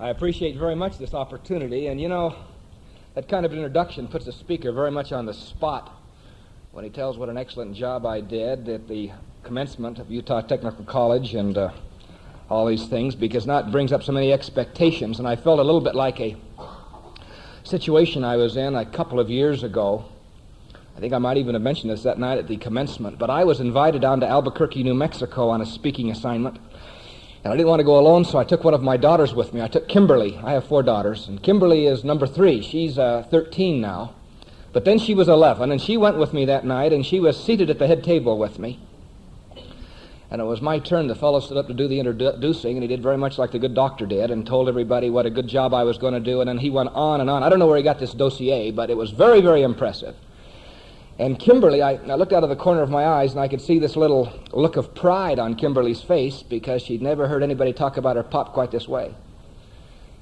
I appreciate very much this opportunity, and you know, that kind of introduction puts the speaker very much on the spot when he tells what an excellent job I did at the commencement of Utah Technical College and uh, all these things, because it brings up so many expectations, and I felt a little bit like a situation I was in a couple of years ago. I think I might even have mentioned this that night at the commencement, but I was invited down to Albuquerque, New Mexico on a speaking assignment. And I didn't want to go alone, so I took one of my daughters with me. I took Kimberly. I have four daughters, and Kimberly is number three. She's uh, 13 now. But then she was 11, and she went with me that night, and she was seated at the head table with me. And it was my turn. The fellow stood up to do the introducing, and he did very much like the good doctor did, and told everybody what a good job I was going to do. And then he went on and on. I don't know where he got this dossier, but it was very, very impressive. And Kimberly, I, I looked out of the corner of my eyes, and I could see this little look of pride on Kimberly's face because she'd never heard anybody talk about her pop quite this way.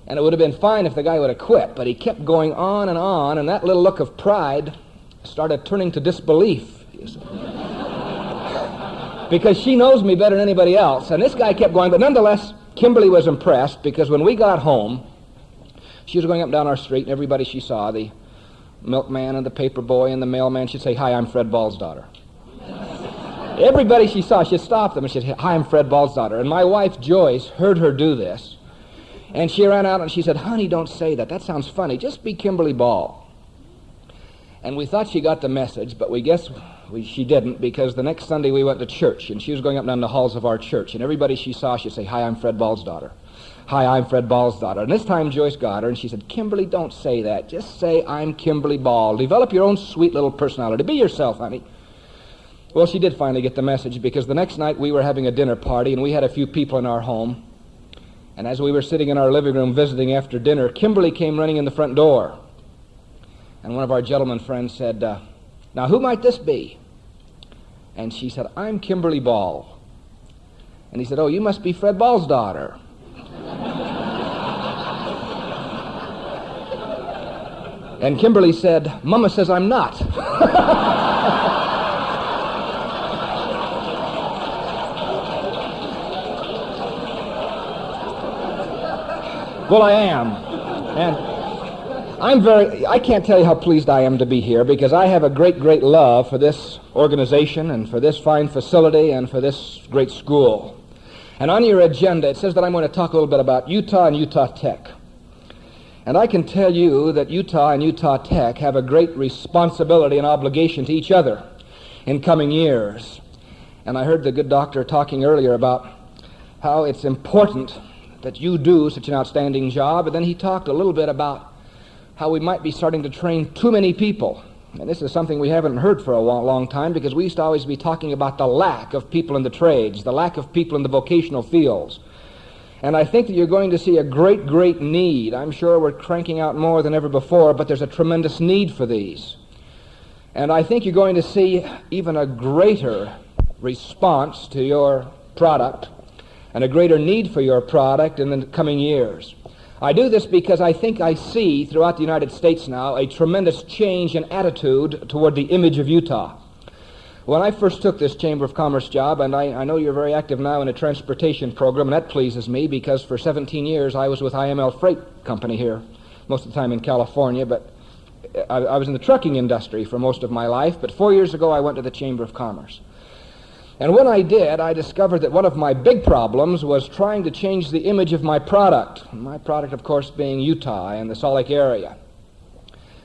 And it would have been fine if the guy would have quit, but he kept going on and on, and that little look of pride started turning to disbelief. because she knows me better than anybody else. And this guy kept going, but nonetheless, Kimberly was impressed because when we got home, she was going up and down our street, and everybody she saw, the milkman and the paper boy and the mailman, she'd say, Hi, I'm Fred Ball's daughter. everybody she saw, she'd stop them and she'd say, Hi, I'm Fred Ball's daughter. And my wife, Joyce, heard her do this. And she ran out and she said, Honey, don't say that. That sounds funny. Just be Kimberly Ball. And we thought she got the message, but we guess we, she didn't because the next Sunday we went to church and she was going up and down the halls of our church. And everybody she saw, she'd say, Hi, I'm Fred Ball's daughter. Hi, I'm Fred Ball's daughter. And this time Joyce got her and she said, Kimberly, don't say that. Just say, I'm Kimberly Ball. Develop your own sweet little personality. Be yourself, honey. Well, she did finally get the message because the next night we were having a dinner party and we had a few people in our home. And as we were sitting in our living room visiting after dinner, Kimberly came running in the front door. And one of our gentleman friends said, uh, Now, who might this be? And she said, I'm Kimberly Ball. And he said, Oh, you must be Fred Ball's daughter. And Kimberly said, Mama says I'm not. well, I am. And I'm very, I can't tell you how pleased I am to be here because I have a great, great love for this organization and for this fine facility and for this great school. And on your agenda, it says that I'm going to talk a little bit about Utah and Utah Tech. And I can tell you that Utah and Utah Tech have a great responsibility and obligation to each other in coming years. And I heard the good doctor talking earlier about how it's important that you do such an outstanding job. And then he talked a little bit about how we might be starting to train too many people. And this is something we haven't heard for a long, long time because we used to always be talking about the lack of people in the trades, the lack of people in the vocational fields. And I think that you're going to see a great, great need. I'm sure we're cranking out more than ever before, but there's a tremendous need for these. And I think you're going to see even a greater response to your product and a greater need for your product in the coming years. I do this because I think I see throughout the United States now a tremendous change in attitude toward the image of Utah. When I first took this Chamber of Commerce job, and I, I, know you're very active now in a transportation program, and that pleases me because for 17 years I was with IML Freight Company here, most of the time in California, but I, I was in the trucking industry for most of my life. But four years ago I went to the Chamber of Commerce. And when I did, I discovered that one of my big problems was trying to change the image of my product. My product, of course, being Utah and the Salt Lake area.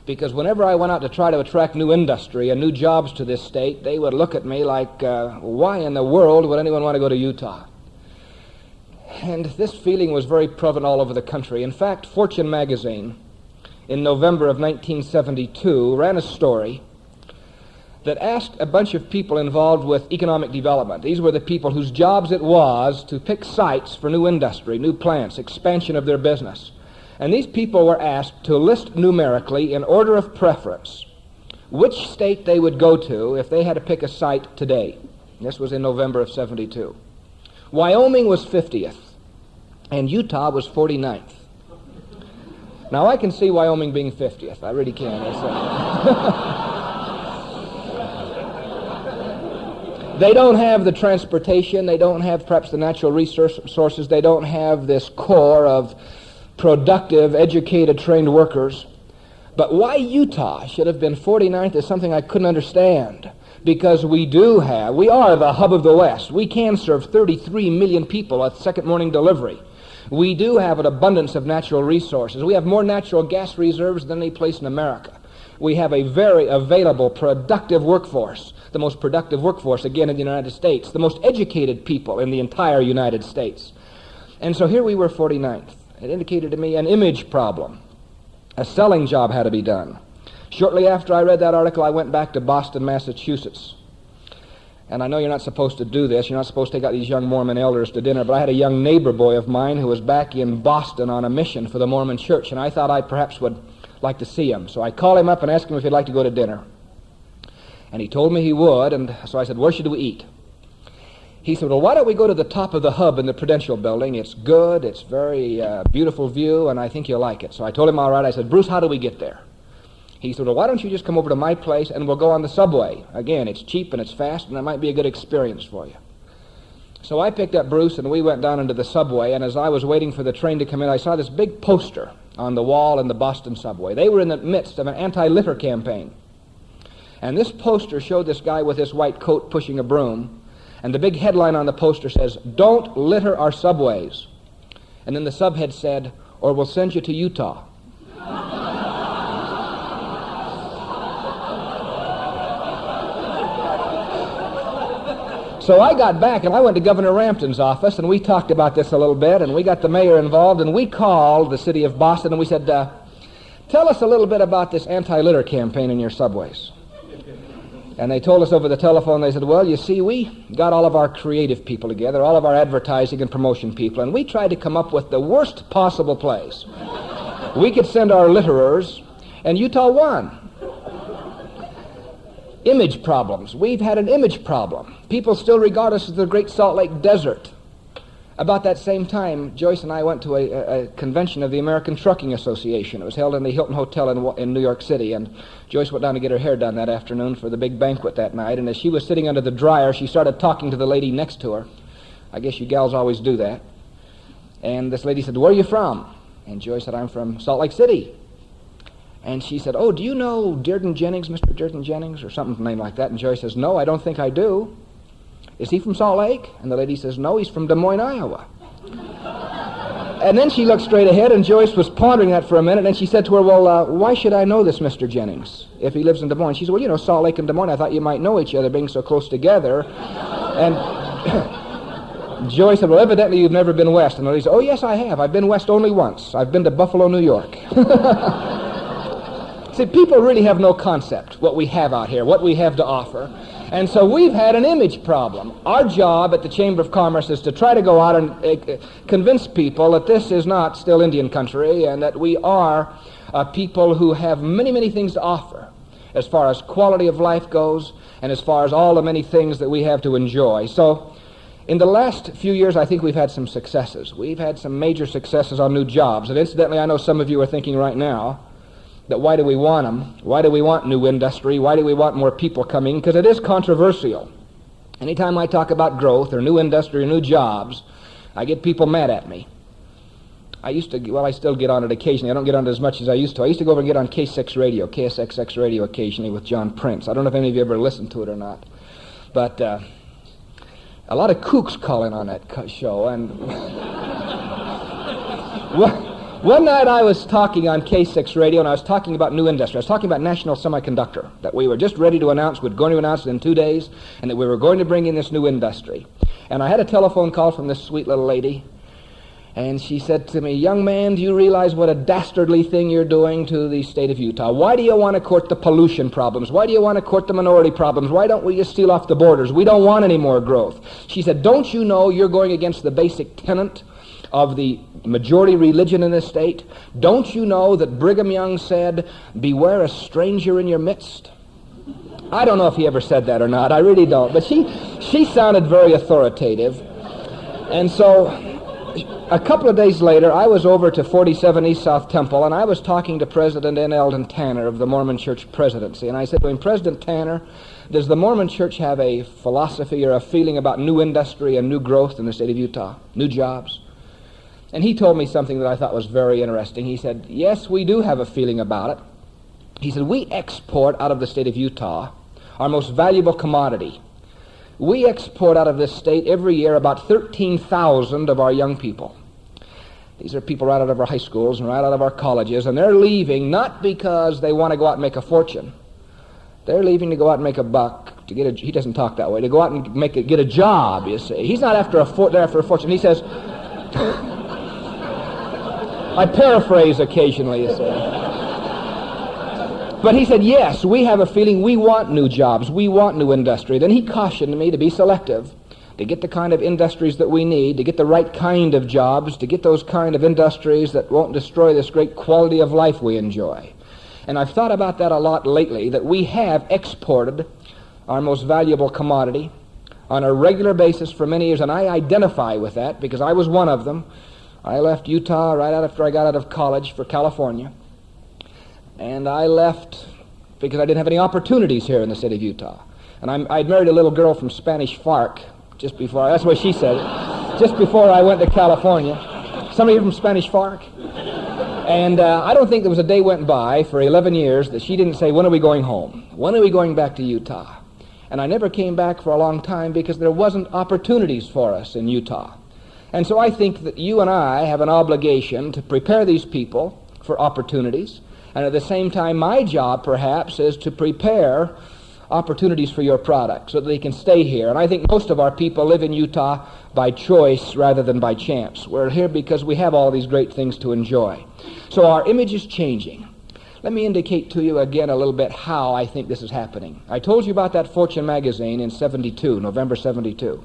Because whenever I went out to try to attract new industry and new jobs to this state, they would look at me like, uh, why in the world would anyone want to go to Utah? And this feeling was very prevalent all over the country. In fact, Fortune magazine, in November of 1972, ran a story that asked a bunch of people involved with economic development. These were the people whose jobs it was to pick sites for new industry, new plants, expansion of their business. And these people were asked to list numerically, in order of preference, which state they would go to if they had to pick a site today. This was in November of 72. Wyoming was 50th, and Utah was 49th. Now, I can see Wyoming being 50th. I really can. Uh, they don't have the transportation. They don't have perhaps the natural resources. They don't have this core of productive, educated, trained workers. But why Utah should have been 49th is something I couldn't understand. Because we do have, we are the hub of the West. We can serve 33 million people at second morning delivery. We do have an abundance of natural resources. We have more natural gas reserves than any place in America. We have a very available, productive workforce, the most productive workforce, again, in the United States, the most educated people in the entire United States. And so here we were 49th. It indicated to me an image problem. A selling job had to be done. Shortly after I read that article, I went back to Boston, Massachusetts. And I know you're not supposed to do this. You're not supposed to take out these young Mormon elders to dinner. But I had a young neighbor boy of mine who was back in Boston on a mission for the Mormon church. And I thought I perhaps would like to see him. So I called him up and asked him if he'd like to go to dinner. And he told me he would. And so I said, Where should we eat? He said, Well, why don't we go to the top of the hub in the Prudential building? It's good, it's very uh, beautiful view, and I think you'll like it. So I told him, All right. I said, Bruce, how do we get there? He said, Well, why don't you just come over to my place and we'll go on the subway? Again, it's cheap and it's fast, and that might be a good experience for you. So I picked up Bruce and we went down into the subway, and as I was waiting for the train to come in, I saw this big poster on the wall in the Boston subway. They were in the midst of an anti litter campaign. And this poster showed this guy with his white coat pushing a broom and the big headline on the poster says, Don't litter our subways. And then the subhead said, Or we'll send you to Utah. So I got back and I went to Governor Rampton's office and we talked about this a little bit and we got the mayor involved and we called the city of Boston and we said, uh, Tell us a little bit about this anti litter campaign in your subways. And they told us over the telephone, they said, well, you see, we got all of our creative people together, all of our advertising and promotion people, and we tried to come up with the worst possible place. we could send our litterers, and Utah won. Image problems. We've had an image problem. People still regard us as the Great Salt Lake Desert. About that same time, Joyce and I went to a, a, convention of the American Trucking Association. It was held in the Hilton Hotel in, in New York City, and Joyce went down to get her hair done that afternoon for the big banquet that night. And as she was sitting under the dryer, she started talking to the lady next to her. I guess you gals always do that. And this lady said, Where are you from? And Joyce said, I'm from Salt Lake City. And she said, Oh, do you know Dearden Jennings, Mr. Dearden Jennings, or something name like that? And Joyce says, No, I don't think I do. Is he from Salt Lake? And the lady says, No, he's from Des Moines, Iowa. and then she looked straight ahead, and Joyce was pondering that for a minute, and she said to her, Well, uh, why should I know this Mr. Jennings if he lives in Des Moines? She said, Well, you know, Salt Lake and Des Moines, I thought you might know each other being so close together. and Joyce said, Well, evidently you've never been west. And the lady said, Oh, yes, I have. I've been west only once. I've been to Buffalo, New York. See, people really have no concept what we have out here, what we have to offer. And so we've had an image problem. Our job at the Chamber of Commerce is to try to go out and uh, convince people that this is not still Indian country and that we are uh, people who have many, many things to offer as far as quality of life goes and as far as all the many things that we have to enjoy. So in the last few years, I think we've had some successes. We've had some major successes on new jobs. And incidentally, I know some of you are thinking right now, that why do we want them? Why do we want new industry? Why do we want more people coming? Because it is controversial. Anytime I talk about growth or new industry or new jobs, I get people mad at me. I used to, well, I still get on it occasionally. I don't get on it as much as I used to. I used to go over and get on K6 radio, KSXX radio occasionally with John Prince. I don't know if any of you ever listened to it or not. But uh, a lot of kooks call in on that show. And. well, one night I was talking on K6 radio and I was talking about new industry. I was talking about National Semiconductor, that we were just ready to announce, we're going to announce it in two days, and that we were going to bring in this new industry. And I had a telephone call from this sweet little lady, and she said to me, Young man, do you realize what a dastardly thing you're doing to the state of Utah? Why do you want to court the pollution problems? Why do you want to court the minority problems? Why don't we just steal off the borders? We don't want any more growth. She said, Don't you know you're going against the basic tenet of the majority religion in this state? Don't you know that Brigham Young said, Beware a stranger in your midst? I don't know if he ever said that or not. I really don't. But she, she sounded very authoritative. And so a couple of days later, I was over to 47 East South Temple, and I was talking to President N. Eldon Tanner of the Mormon Church Presidency. And I said to him, President Tanner, does the Mormon Church have a philosophy or a feeling about new industry and new growth in the state of Utah? New jobs? And he told me something that I thought was very interesting. He said, Yes, we do have a feeling about it. He said, We export out of the state of Utah our most valuable commodity. We export out of this state every year about 13,000 of our young people. These are people right out of our high schools and right out of our colleges, and they're leaving not because they want to go out and make a fortune. They're leaving to go out and make a buck. To get a, he doesn't talk that way. To go out and make a, get a job. You see, he's not after a for, after a fortune. He says. I paraphrase occasionally. But he said, yes, we have a feeling we want new jobs. We want new industry. Then he cautioned me to be selective, to get the kind of industries that we need, to get the right kind of jobs, to get those kind of industries that won't destroy this great quality of life we enjoy. And I've thought about that a lot lately, that we have exported our most valuable commodity on a regular basis for many years, and I identify with that because I was one of them. I left Utah right after I got out of college for California. And I left because I didn't have any opportunities here in the city of Utah. And I'm, I'd married a little girl from Spanish Fork just before, that's what she said, it. just before I went to California. Somebody from Spanish Fork? And uh, I don't think there was a day went by for 11 years that she didn't say, when are we going home? When are we going back to Utah? And I never came back for a long time because there wasn't opportunities for us in Utah. And so I think that you and I have an obligation to prepare these people for opportunities and at the same time, my job perhaps is to prepare opportunities for your product so that they can stay here. And I think most of our people live in Utah by choice rather than by chance. We're here because we have all these great things to enjoy. So our image is changing. Let me indicate to you again a little bit how I think this is happening. I told you about that Fortune magazine in 72, November 72.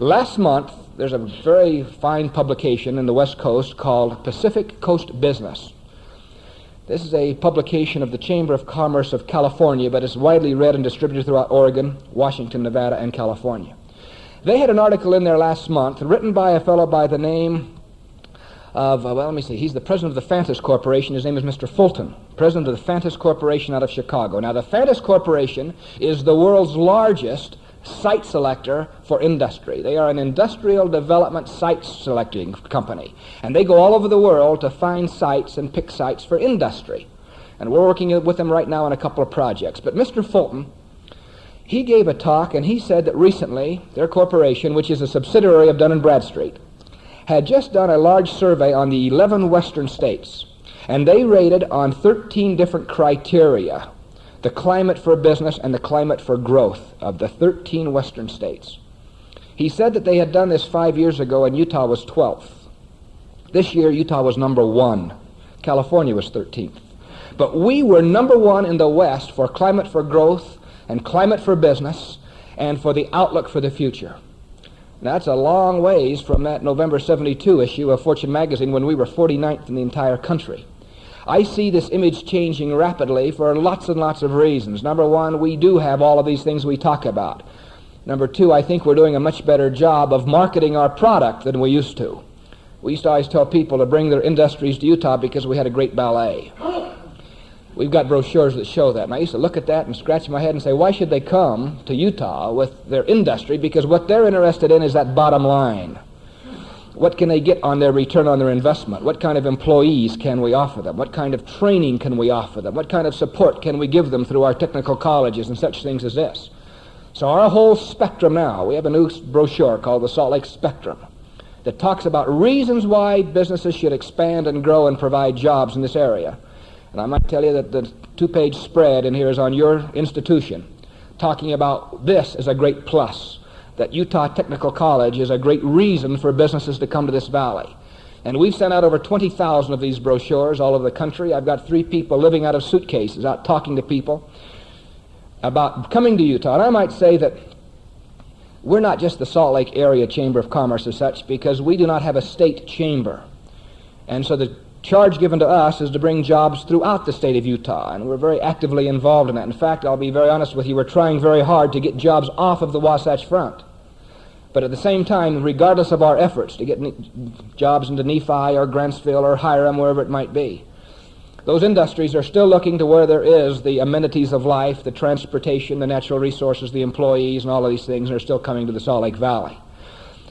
Last month, there's a very fine publication in the West Coast called Pacific Coast Business. This is a publication of the Chamber of Commerce of California, but it's widely read and distributed throughout Oregon, Washington, Nevada, and California. They had an article in there last month written by a fellow by the name of, uh, well, let me see, he's the president of the Fantus Corporation. His name is Mr. Fulton, president of the Fantus Corporation out of Chicago. Now, the Fantus Corporation is the world's largest site selector for industry. They are an industrial development site selecting company. And they go all over the world to find sites and pick sites for industry. And we're working with them right now on a couple of projects. But Mr. Fulton, he gave a talk and he said that recently their corporation, which is a subsidiary of Dun & Bradstreet, had just done a large survey on the 11 western states. And they rated on 13 different criteria the climate for business and the climate for growth of the 13 western states. He said that they had done this five years ago and Utah was 12th. This year, Utah was number one. California was 13th. But we were number one in the West for climate for growth and climate for business and for the outlook for the future. That's a long ways from that November 72 issue of Fortune magazine when we were 49th in the entire country. I see this image changing rapidly for lots and lots of reasons. Number one, we do have all of these things we talk about. Number two, I think we're doing a much better job of marketing our product than we used to. We used to always tell people to bring their industries to Utah because we had a great ballet. We've got brochures that show that. And I used to look at that and scratch my head and say, why should they come to Utah with their industry? Because what they're interested in is that bottom line. What can they get on their return on their investment? What kind of employees can we offer them? What kind of training can we offer them? What kind of support can we give them through our technical colleges and such things as this? So our whole spectrum now, we have a new brochure called the Salt Lake Spectrum that talks about reasons why businesses should expand and grow and provide jobs in this area. And I might tell you that the two-page spread in here is on your institution, talking about this as a great plus that Utah Technical College is a great reason for businesses to come to this valley. And we've sent out over 20,000 of these brochures all over the country. I've got three people living out of suitcases, out talking to people about coming to Utah. And I might say that we're not just the Salt Lake Area Chamber of Commerce as such, because we do not have a state chamber. And so the charge given to us is to bring jobs throughout the state of Utah, and we're very actively involved in that. In fact, I'll be very honest with you, we're trying very hard to get jobs off of the Wasatch Front. But at the same time, regardless of our efforts to get jobs into Nephi or Grantsville or Hyrum, wherever it might be, those industries are still looking to where there is the amenities of life, the transportation, the natural resources, the employees, and all of these things, and are still coming to the Salt Lake Valley.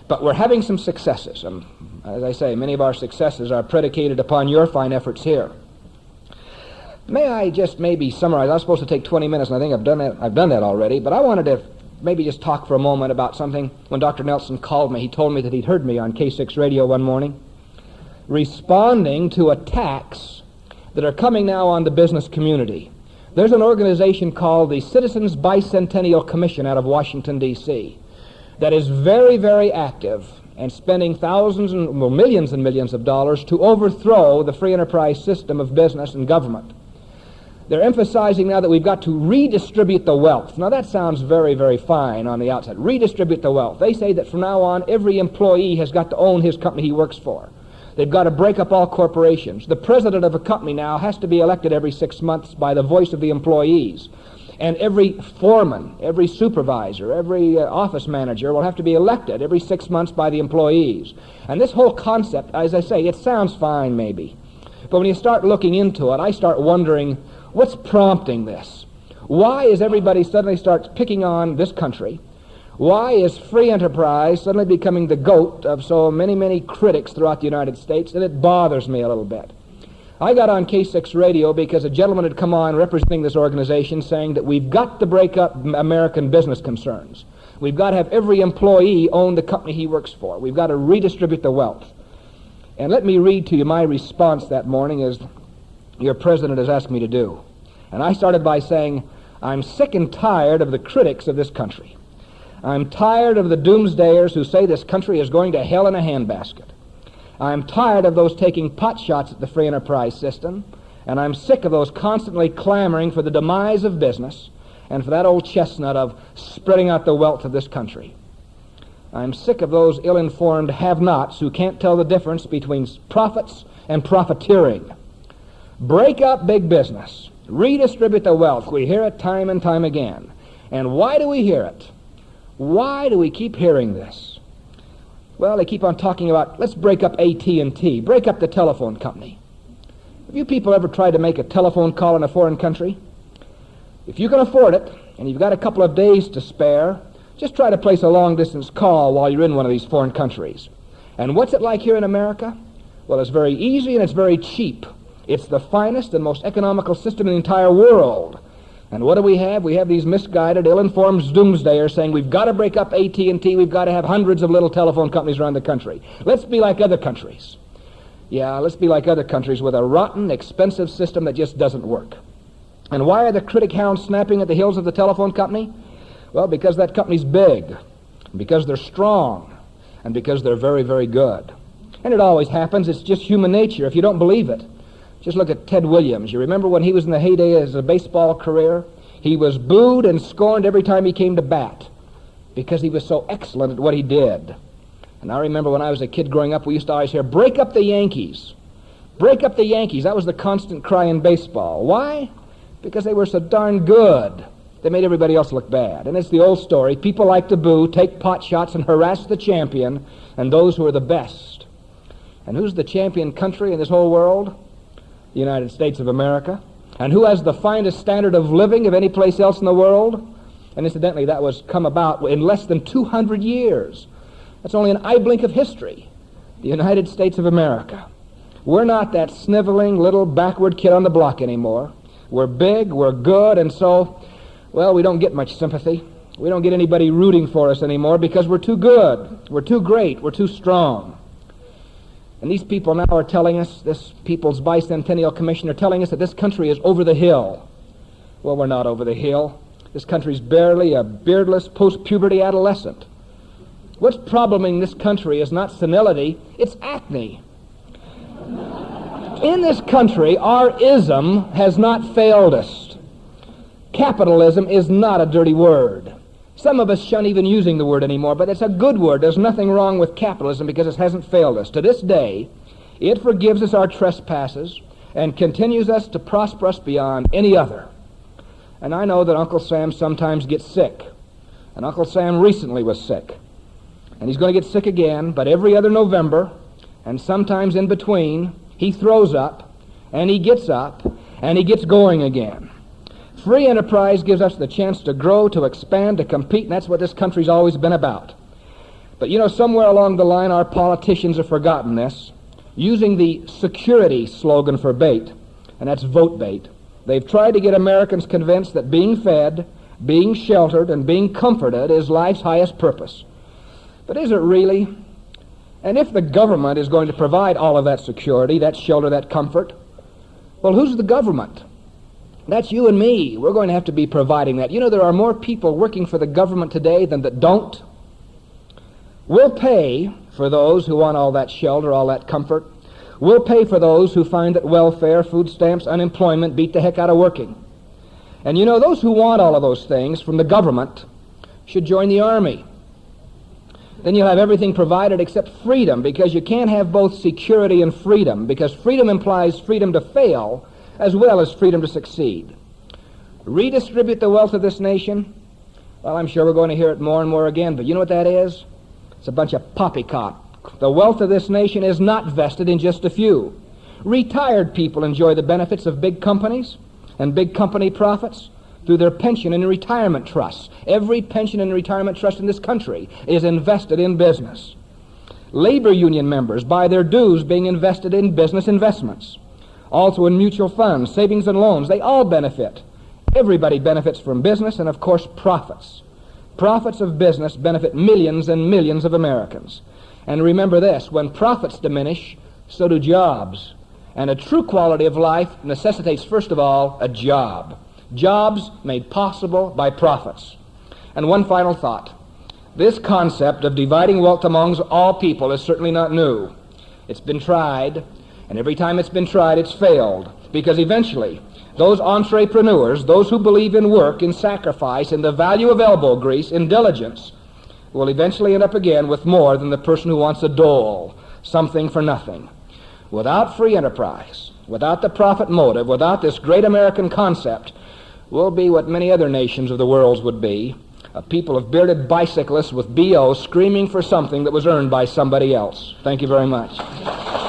But we're having some successes. I'm As I say, many of our successes are predicated upon your fine efforts here. May I just maybe summarize? I was supposed to take 20 minutes, and I think I've done that. I've done that already. But I wanted to maybe just talk for a moment about something. When Dr. Nelson called me, he told me that he'd heard me on K6 radio one morning, responding to attacks that are coming now on the business community. There's an organization called the Citizens Bicentennial Commission out of Washington, D.C., that is very, very active and spending thousands and well, millions and millions of dollars to overthrow the free enterprise system of business and government. They're emphasizing now that we've got to redistribute the wealth. Now, that sounds very, very fine on the outside. Redistribute the wealth. They say that from now on, every employee has got to own his company he works for. They've got to break up all corporations. The president of a company now has to be elected every six months by the voice of the employees. And every foreman, every supervisor, every uh, office manager will have to be elected every six months by the employees. And this whole concept, as I say, it sounds fine maybe. But when you start looking into it, I start wondering What's prompting this? Why is everybody suddenly starts picking on this country? Why is free enterprise suddenly becoming the goat of so many, many critics throughout the United States? And it bothers me a little bit. I got on K6 radio because a gentleman had come on representing this organization saying that we've got to break up American business concerns. We've got to have every employee own the company he works for. We've got to redistribute the wealth. And let me read to you my response that morning as your president has asked me to do. And I started by saying, I'm sick and tired of the critics of this country. I'm tired of the doomsdayers who say this country is going to hell in a handbasket. I'm tired of those taking pot shots at the free enterprise system, and I'm sick of those constantly clamoring for the demise of business and for that old chestnut of spreading out the wealth of this country. I'm sick of those ill informed have nots who can't tell the difference between profits and profiteering. Break up big business. Redistribute the wealth. We hear it time and time again. And why do we hear it? Why do we keep hearing this? Well, they keep on talking about let's break up AT&T, break up the telephone company. Have you people ever tried to make a telephone call in a foreign country? If you can afford it and you've got a couple of days to spare, just try to place a long distance call while you're in one of these foreign countries. And what's it like here in America? Well, it's very easy and it's very cheap. It's the finest and most economical system in the entire world. And what do we have? We have these misguided, ill-informed doomsdayers saying we've got to break up AT&T, we've got to have hundreds of little telephone companies around the country. Let's be like other countries. Yeah, let's be like other countries with a rotten, expensive system that just doesn't work. And why are the critic hounds snapping at the heels of the telephone company? Well, because that company's big, because they're strong, and because they're very, very good. And it always happens. It's just human nature if you don't believe it. Just look at Ted Williams. You remember when he was in the heyday of his baseball career? He was booed and scorned every time he came to bat because he was so excellent at what he did. And I remember when I was a kid growing up, we used to always hear, break up the Yankees. Break up the Yankees. That was the constant cry in baseball. Why? Because they were so darn good. They made everybody else look bad. And it's the old story. People like to boo, take pot shots, and harass the champion and those who are the best. And who's the champion country in this whole world? The United States of America. And who has the finest standard of living of any place else in the world? And incidentally, that was come about in less than 200 years. That's only an eye blink of history. The United States of America. We're not that sniveling little backward kid on the block anymore. We're big, we're good, and so, well, we don't get much sympathy. We don't get anybody rooting for us anymore because we're too good. We're too great. We're too strong. And these people now are telling us, this People's Bicentennial Commission are telling us that this country is over the hill. Well, we're not over the hill. This country's barely a beardless post-puberty adolescent. What's probleming this country is not senility, it's acne. In this country, our ism has not failed us. Capitalism is not a dirty word. Some of us shun even using the word anymore, but it's a good word. There's nothing wrong with capitalism because it hasn't failed us. To this day, it forgives us our trespasses and continues us to prosper us beyond any other. And I know that Uncle Sam sometimes gets sick. And Uncle Sam recently was sick. And he's going to get sick again, but every other November, and sometimes in between, he throws up, and he gets up, and he gets going again. Free enterprise gives us the chance to grow, to expand, to compete, and that's what this country's always been about. But you know, somewhere along the line, our politicians have forgotten this. Using the security slogan for bait, and that's vote bait, they've tried to get Americans convinced that being fed, being sheltered, and being comforted is life's highest purpose. But is it really? And if the government is going to provide all of that security, that shelter, that comfort, well, who's the government? That's you and me. We're going to have to be providing that. You know, there are more people working for the government today than that don't. We'll pay for those who want all that shelter, all that comfort. We'll pay for those who find that welfare, food stamps, unemployment beat the heck out of working. And you know, those who want all of those things from the government should join the army. Then you'll have everything provided except freedom because you can't have both security and freedom because freedom implies freedom to fail as well as freedom to succeed. Redistribute the wealth of this nation? Well, I'm sure we're going to hear it more and more again, but you know what that is? It's a bunch of poppycock. The wealth of this nation is not vested in just a few. Retired people enjoy the benefits of big companies and big company profits through their pension and retirement trusts. Every pension and retirement trust in this country is invested in business. Labor union members buy their dues being invested in business investments. Also in mutual funds, savings and loans, they all benefit. Everybody benefits from business and, of course, profits. Profits of business benefit millions and millions of Americans. And remember this when profits diminish, so do jobs. And a true quality of life necessitates, first of all, a job. Jobs made possible by profits. And one final thought. This concept of dividing wealth amongst all people is certainly not new. It's been tried, and every time it's been tried, it's failed. Because eventually, those entrepreneurs, those who believe in work, in sacrifice, in the value of elbow grease, in diligence, will eventually end up again with more than the person who wants a dole, something for nothing. Without free enterprise, without the profit motive, without this great American concept, we'll be what many other nations of the world would be a people of bearded bicyclists with BO screaming for something that was earned by somebody else. Thank you very much.